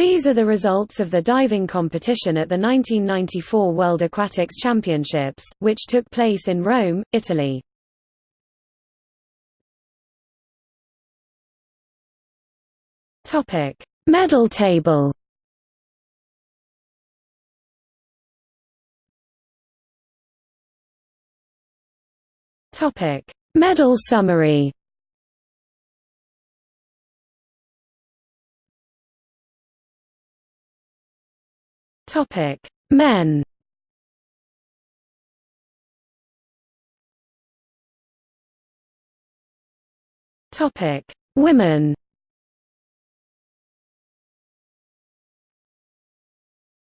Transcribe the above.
These are the results of the diving competition at the 1994 World Aquatics Championships, which took place in Rome, Italy. Topic: Medal table. Topic: Medal summary. Topic: Men. Topic: Women.